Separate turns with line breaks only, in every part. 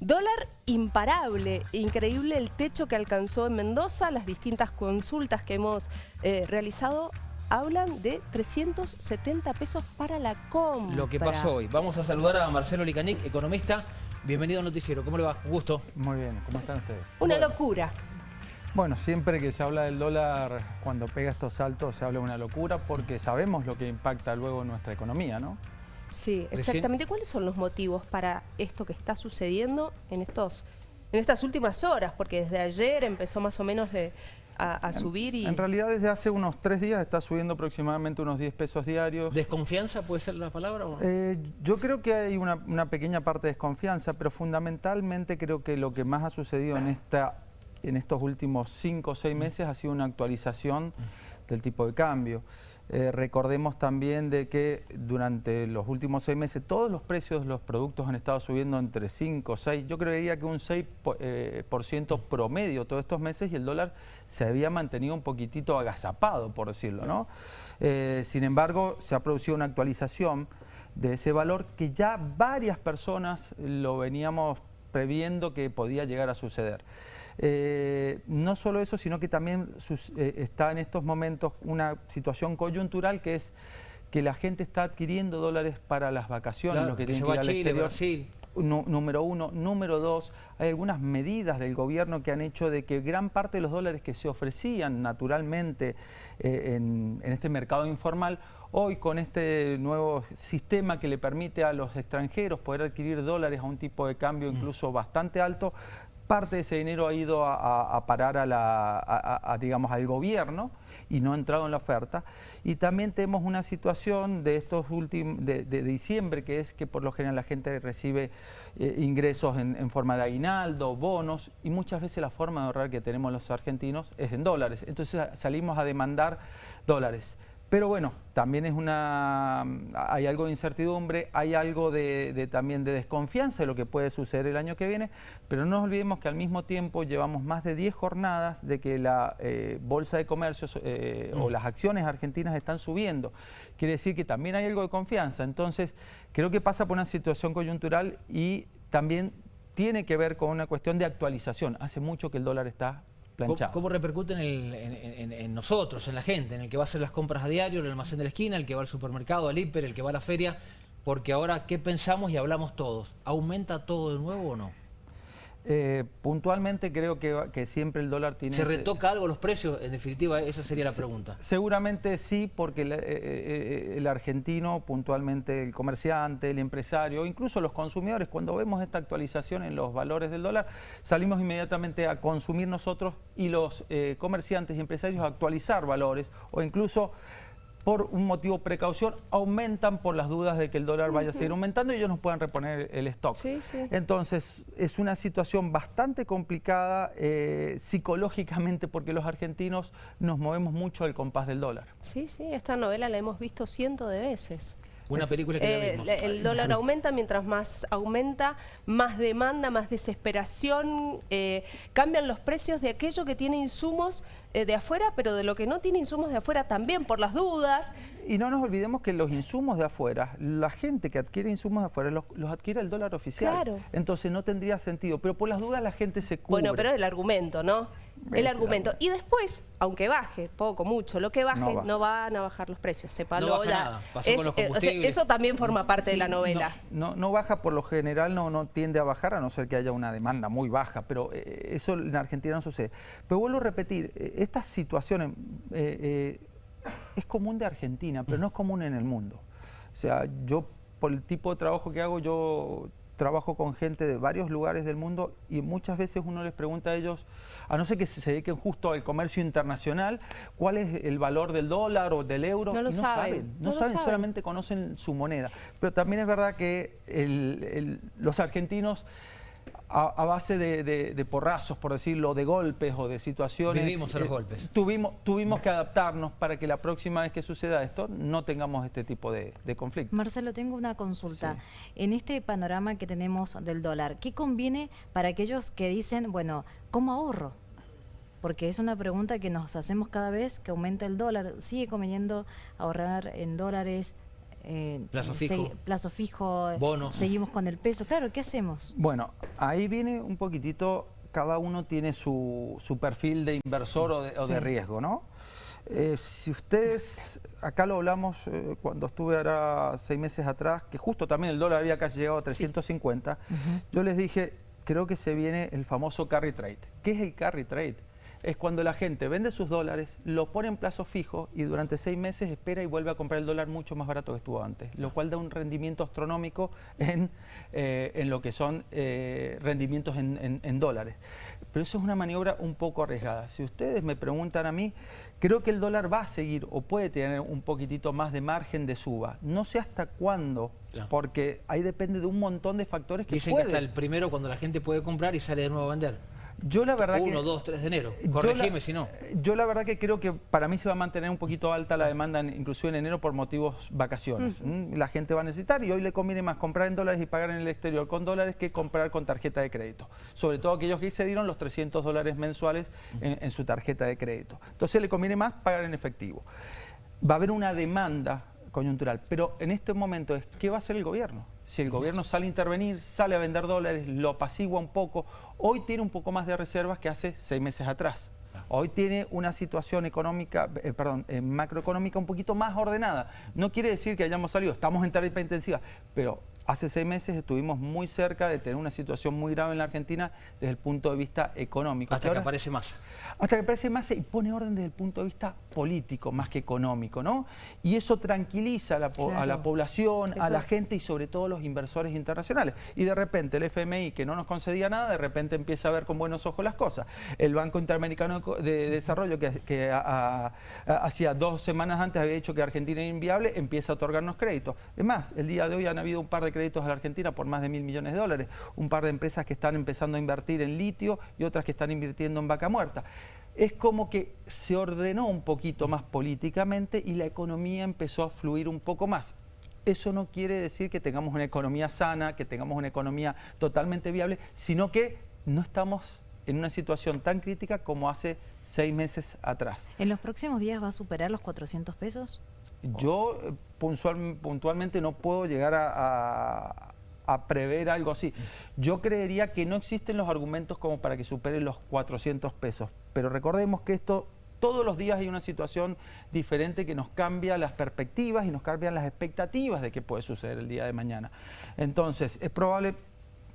Dólar imparable, increíble el techo que alcanzó en Mendoza, las distintas consultas que hemos eh, realizado hablan de 370 pesos para la compra.
Lo que pasó hoy. Vamos a saludar a Marcelo Licanic, economista. Bienvenido al noticiero. ¿Cómo le va? Un gusto.
Muy bien. ¿Cómo están ustedes?
Una locura.
Bueno, siempre que se habla del dólar, cuando pega estos saltos, se habla de una locura porque sabemos lo que impacta luego en nuestra economía, ¿no?
Sí, exactamente. ¿Cuáles son los motivos para esto que está sucediendo en estos en estas últimas horas? Porque desde ayer empezó más o menos a, subir y...
En realidad desde hace unos tres días está subiendo aproximadamente unos 10 pesos diarios.
¿Desconfianza puede ser la palabra? O
eh, yo creo que hay una, una, pequeña parte de desconfianza, pero fundamentalmente creo que lo que más ha sucedido en, esta, en estos últimos cinco o seis meses ha sido una actualización del tipo de cambio. Eh, recordemos también de que durante los últimos seis meses todos los precios de los productos han estado subiendo entre 5, 6, yo creería que un 6% eh, por ciento promedio todos estos meses y el dólar se había mantenido un poquitito agazapado, por decirlo, ¿no? Eh, sin embargo, se ha producido una actualización de ese valor que ya varias personas lo veníamos previendo que podía llegar a suceder. Eh, no solo eso, sino que también eh, está en estos momentos una situación coyuntural que es que la gente está adquiriendo dólares para las vacaciones,
lo que, tiene que, ir al Chile, Brasil.
número uno. Número dos, hay algunas medidas del gobierno que han hecho de que gran parte de los dólares que se ofrecían naturalmente eh, en, en, este mercado informal, hoy con este nuevo sistema que le permite a los extranjeros poder adquirir dólares a un tipo de cambio mm. incluso bastante alto, parte de ese dinero ha ido a, parar a la, digamos, al gobierno y no ha entrado en la oferta. Y también tenemos una situación de estos últimos de, diciembre, que es que por lo general la gente recibe eh, ingresos en, en, forma de aguinaldo, bonos, y muchas veces la forma de ahorrar que tenemos los argentinos es en dólares. Entonces salimos a demandar dólares. Pero bueno, también es una, hay algo de incertidumbre, hay algo de, también de desconfianza de lo que puede suceder el año que viene, pero no nos olvidemos que al mismo tiempo llevamos más de 10 jornadas de que la eh, bolsa de comercio eh, o las acciones argentinas están subiendo. Quiere decir que también hay algo de confianza. Entonces, creo que pasa por una situación coyuntural y también tiene que ver con una cuestión de actualización. Hace mucho que el dólar está
¿Cómo, repercute en, nosotros, en la gente, en el que va a hacer las compras a diario, en el almacén de la esquina, el que va al supermercado, al hiper, el que va a la feria? Porque ahora, ¿qué pensamos y hablamos todos? ¿Aumenta todo de nuevo o no?
Eh, puntualmente creo que, siempre el dólar tiene...
¿Se retoca algo los precios? En definitiva, esa sería la pregunta.
Seguramente sí, porque el, eh, eh, el, argentino, puntualmente el comerciante, el empresario, incluso los consumidores, cuando vemos esta actualización en los valores del dólar, salimos inmediatamente a consumir nosotros y los comerciantes y empresarios a actualizar valores o incluso por un motivo precaución, aumentan por las dudas de que el dólar vaya a seguir aumentando y ellos nos puedan reponer el stock. Entonces, es una situación bastante complicada eh, psicológicamente porque los argentinos nos movemos mucho al compás del dólar.
Sí, sí, esta novela la hemos visto cientos de veces.
Una película que
eh, El dólar aumenta, mientras más aumenta, más demanda, más desesperación. Eh, cambian los precios de aquello que tiene insumos eh, de afuera, pero de lo que no tiene insumos de afuera también, por las dudas.
Y no nos olvidemos que los insumos de afuera, la gente que adquiere insumos de afuera, los, adquiere el dólar oficial. Claro. Entonces no tendría sentido, pero por las dudas la gente se cubre.
Bueno, pero el argumento, ¿no? El argumento. Y después, aunque baje, poco, mucho, lo que baje, no, van a bajar los precios. Sepalo,
no Pasó con los combustibles.
eso también forma parte de la novela.
No, no, baja por lo general, no, no tiende a bajar, a no ser que haya una demanda muy baja, pero eh, eso en Argentina no sucede. Pero vuelvo a repetir, eh, estas situaciones eh, es común de Argentina, pero no es común en el mundo. O sea, yo por el tipo de trabajo que hago, yo trabajo con gente de varios lugares del mundo y muchas veces uno les pregunta a ellos, a no ser que se dediquen justo al comercio internacional, cuál es el valor del dólar o del euro.
No lo saben.
No, saben, solamente conocen su moneda. Pero también es verdad que los argentinos a, base de, porrazos, por decirlo, de golpes o de situaciones.
Vivimos a los eh, golpes.
Tuvimos, tuvimos que adaptarnos para que la próxima vez que suceda esto no tengamos este tipo de, conflicto.
Marcelo, tengo una consulta. En este panorama que tenemos del dólar, ¿qué conviene para aquellos que dicen, bueno, ¿cómo ahorro? Porque es una pregunta que nos hacemos cada vez que aumenta el dólar. ¿Sigue conveniendo ahorrar en dólares? Eh,
Plazo
se-
fijo.
plazo fijo, eh,
Bonos.
seguimos con el peso. Claro, ¿qué hacemos?
Bueno, ahí viene un poquitito, cada uno tiene su, su perfil de inversor o de, o de
Sí.
riesgo, ¿no? Eh, si ustedes, acá lo hablamos eh, cuando estuve ahora seis meses atrás, que justo también el dólar había casi llegado a 350, yo les dije, creo que se viene el famoso carry trade. ¿Qué es el carry trade? Es cuando la gente vende sus dólares, lo pone en plazo fijo y durante seis meses espera y vuelve a comprar el dólar mucho más barato que estuvo antes, lo cual da un rendimiento astronómico en, eh, en lo que son eh, rendimientos en, en- en dólares. Pero eso es una maniobra un poco arriesgada. Si ustedes me preguntan a mí, creo que el dólar va a seguir o puede tener un poquitito más de margen de suba. No sé hasta cuándo, porque ahí depende de un montón de factores que
Dicen
puede.
que hasta el primero cuando la gente puede comprar y sale de nuevo a vender.
Yo la verdad que...
1, 2, 3 de enero. Corregime si no.
Yo la verdad que creo que para mí se va a mantener un poquito alta la demanda, en- inclusive en enero, por motivos vacaciones. La gente va a necesitar y hoy le conviene más comprar en dólares y pagar en el exterior con dólares que comprar con tarjeta de crédito. Sobre todo aquellos que excedieron los 300 dólares mensuales en, en su tarjeta de crédito. Entonces le conviene más pagar en efectivo. Va a haber una demanda coyuntural, pero en este momento es ¿qué va a hacer el gobierno? Si el gobierno sale a intervenir, sale a vender dólares, lo apacigua un poco, hoy tiene un poco más de reservas que hace seis meses atrás. Hoy tiene una situación económica, eh, perdón, eh, macroeconómica un poquito más ordenada. No quiere decir que hayamos salido, estamos en terapia intensiva, pero hace seis meses estuvimos muy cerca de tener una situación muy grave en la Argentina desde el punto de vista económico.
Hasta que
ahora-
aparece masa.
hasta que aparece más y pone orden desde el punto de vista político más que económico, ¿no? Y eso tranquiliza a la, po- a la
Claro.
población, a la gente y sobre todo a los inversores internacionales. Y de repente el FMI, que no nos concedía nada, de repente empieza a ver con buenos ojos las cosas. El Banco Interamericano de Desarrollo, que, que a- a- a- hacía dos semanas antes había dicho que Argentina era inviable, empieza a otorgarnos créditos. Es más, el día de hoy han habido un par de créditos a la Argentina por más de mil millones de dólares, un par de empresas que están empezando a invertir en litio y otras que están invirtiendo en vaca muerta. Es como que se ordenó un poquito más políticamente y la economía empezó a fluir un poco más. Eso no quiere decir que tengamos una economía sana, que tengamos una economía totalmente viable, sino que no estamos en una situación tan crítica como hace seis meses atrás.
¿En los próximos días va a superar los 400 pesos?
Yo puntual- puntualmente no puedo llegar a, a- a prever algo así. Yo creería que no existen los argumentos como para que supere los 400 pesos. Pero recordemos que esto, todos los días hay una situación diferente que nos cambia las perspectivas y nos cambian las expectativas de qué puede suceder el día de mañana. Entonces, es probable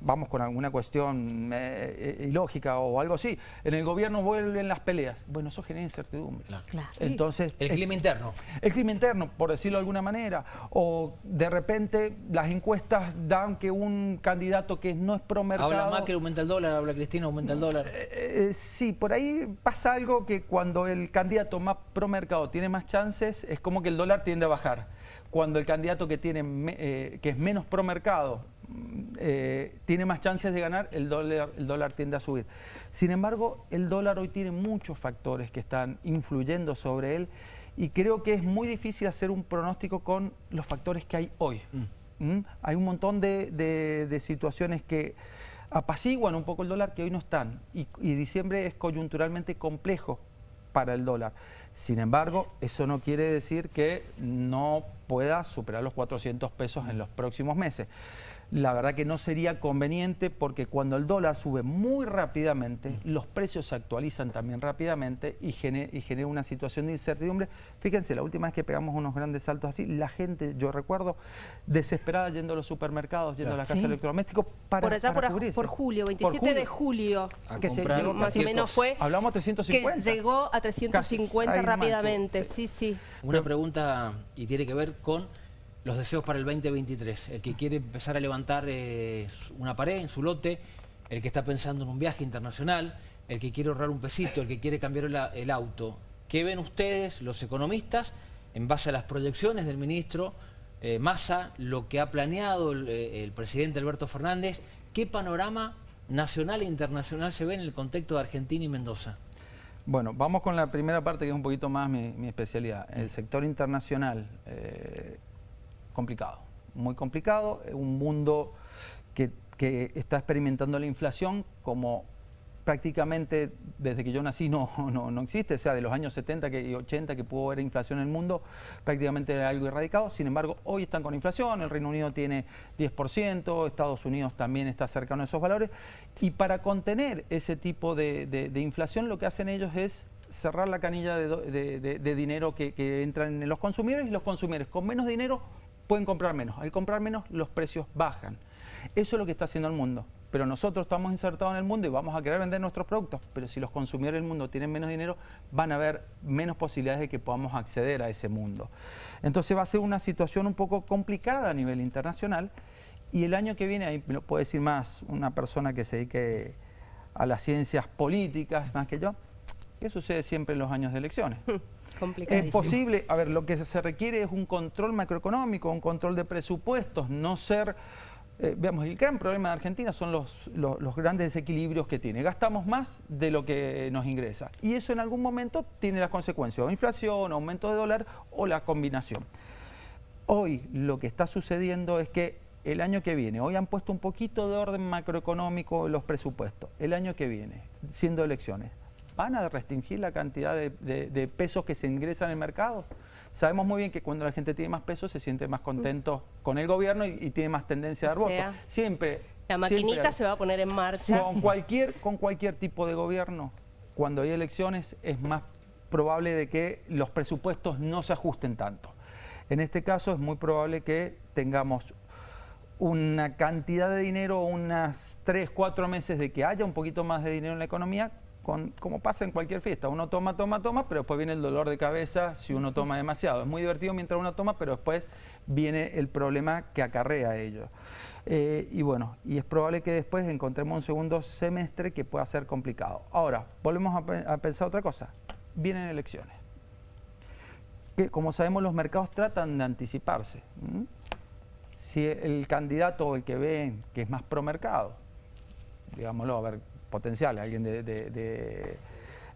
vamos con alguna cuestión eh, eh, ilógica o algo así, en el gobierno vuelven las peleas. Bueno, eso genera incertidumbre.
Claro.
Claro.
Entonces,
El
es-
clima interno.
el clima interno, por decirlo de alguna manera, o de repente las encuestas dan que un candidato que no es promercado...
Habla Macri, aumenta el dólar, habla Cristina, aumenta el dólar.
Eh, eh, sí, por ahí pasa algo que cuando el candidato más promercado tiene más chances, es como que el dólar tiende a bajar. Cuando el candidato que, tiene eh, que es menos promercado mm, eh, tiene más chances de ganar, el dólar, el dólar tiende a subir. Sin embargo, el dólar hoy tiene muchos factores que están influyendo sobre él y creo que es muy difícil hacer un pronóstico con los factores que hay hoy. ¿Mm? Hay un montón de, de- de situaciones que apaciguan un poco el dólar que hoy no están. Y, y diciembre es coyunturalmente complejo para el dólar. Sin embargo, eso no quiere decir que no pueda superar los 400 pesos en los próximos meses. La verdad que no sería conveniente porque cuando el dólar sube muy rápidamente, los precios se actualizan también rápidamente y genera, y genera una situación de incertidumbre. Fíjense, la última vez que pegamos unos grandes saltos así, la gente, yo recuerdo, desesperada yendo a los supermercados, yendo a la casa
Sí.
de electrodomésticos para
por allá
para
por, por julio,
Por
27 de
julio.
A
que se llegó
más o
300.
menos fue
Hablamos 350.
que llegó a 350
Casi, más.
rápidamente, sí, sí.
Una pregunta y tiene que ver con los deseos para el 2023. El que quiere empezar a levantar eh, una pared en su lote, el que está pensando en un viaje internacional, el que quiere ahorrar un pesito, el que quiere cambiar el, auto. ¿Qué ven ustedes, los economistas, en base a las proyecciones del ministro eh, Massa, lo que ha planeado el, eh, el presidente Alberto Fernández? ¿Qué panorama nacional e internacional se ve en el contexto de Argentina y Mendoza?
Bueno, vamos con la primera parte que es un poquito más mi, especialidad. El sector internacional, complicado, muy complicado, un mundo que, que está experimentando la inflación como prácticamente desde que yo nací no, no, no, existe, o sea, de los años 70 y 80 que pudo haber inflación en el mundo, prácticamente era algo erradicado, sin embargo, hoy están con inflación, el Reino Unido tiene 10%, Estados Unidos también está cercano a esos valores, y para contener ese tipo de, inflación lo que hacen ellos es cerrar la canilla de, dinero que, que entran en los consumidores y los consumidores con menos dinero pueden comprar menos, al comprar menos los precios bajan. Eso es lo que está haciendo el mundo. Pero nosotros estamos insertados en el mundo y vamos a querer vender nuestros productos. Pero si los consumidores del mundo tienen menos dinero, van a haber menos posibilidades de que podamos acceder a ese mundo. Entonces va a ser una situación un poco complicada a nivel internacional. Y el año que viene, ahí me lo puede decir más una persona que se dedique a las ciencias políticas más que yo, ¿qué sucede siempre en los años de elecciones? Es posible, a ver, lo que se requiere es un control macroeconómico, un control de presupuestos, no ser eh, veamos, el gran problema de Argentina son los, los, grandes desequilibrios que tiene. Gastamos más de lo que nos ingresa. Y eso en algún momento tiene las consecuencias, o inflación, aumento de dólar o la combinación. Hoy lo que está sucediendo es que el año que viene, hoy han puesto un poquito de orden macroeconómico en los presupuestos, el año que viene, siendo elecciones, ¿van a restringir la cantidad de, de pesos que se ingresan en el mercado? Sabemos muy bien que cuando la gente tiene más peso se siente más contento con el gobierno y, tiene más tendencia a dar votos. Siempre.
La maquinita se va a poner en marcha.
Con cualquier, con cualquier tipo de gobierno, cuando hay elecciones, es más probable de que los presupuestos no se ajusten tanto. En este caso es muy probable que tengamos una cantidad de dinero, unas 3, 4 meses de que haya un poquito más de dinero en la economía, como pasa en cualquier fiesta, uno toma, toma, toma, pero después viene el dolor de cabeza si uno toma demasiado. Es muy divertido mientras uno toma, pero después viene el problema que acarrea ello. Eh, y bueno, y es probable que después encontremos un segundo semestre que pueda ser complicado. Ahora, volvemos a, pensar otra cosa. Vienen elecciones. Que como sabemos los mercados tratan de anticiparse. Si el candidato o el que ven que es más pro mercado, digámoslo, a ver, potencial, alguien de,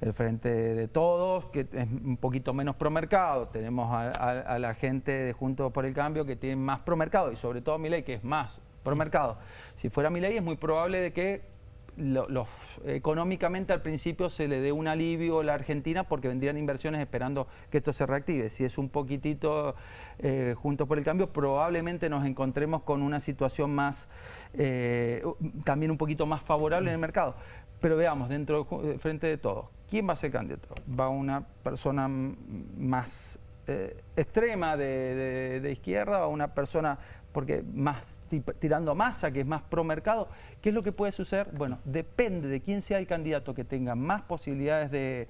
el frente de todos, que es un poquito menos promercado. Tenemos a, la gente de Juntos por el Cambio que tiene más promercado y sobre todo ley que es más promercado. Si fuera ley es muy probable de que los, económicamente al principio se le dé un alivio a la Argentina porque vendrían inversiones esperando que esto se reactive. Si es un poquitito eh, juntos por el cambio, probablemente nos encontremos con una situación más, eh, también un poquito más favorable en el mercado. Pero veamos, dentro frente de todo, ¿quién va a ser candidato? ¿Va una persona más eh, extrema de, de, izquierda o una persona porque más tirando masa, que es más pro mercado. ¿Qué es lo que puede suceder? Bueno, depende de quién sea el candidato que tenga más posibilidades de,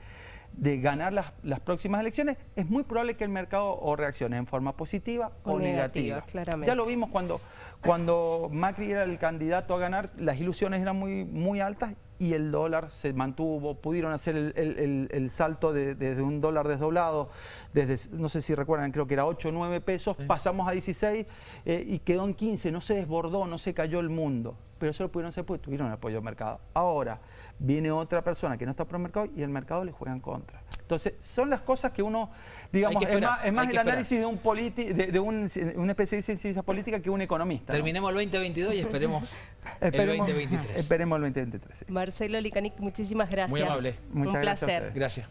ganar las, próximas elecciones, es muy probable que el mercado o reaccione en forma positiva o, negativa. Ya lo vimos cuando, cuando Macri era el candidato a ganar, las ilusiones eran muy, muy altas y el dólar se mantuvo, pudieron hacer el, salto desde un dólar desdoblado, desde, no sé si recuerdan, creo que era 8 o 9 pesos, pasamos a 16 eh, y quedó en 15, no se desbordó, no se cayó el mundo, pero eso lo pudieron hacer porque tuvieron el apoyo del mercado. Ahora, viene otra persona que no está pro mercado y el mercado le juega en contra. Entonces, son las cosas que uno, digamos, es más, el análisis de un de, un, especialista en ciencia política que un economista.
Terminemos el 2022 y esperemos, el 2023.
Esperemos el 2023.
Marcelo Licanic, muchísimas gracias.
Muy amable.
un placer.
Gracias.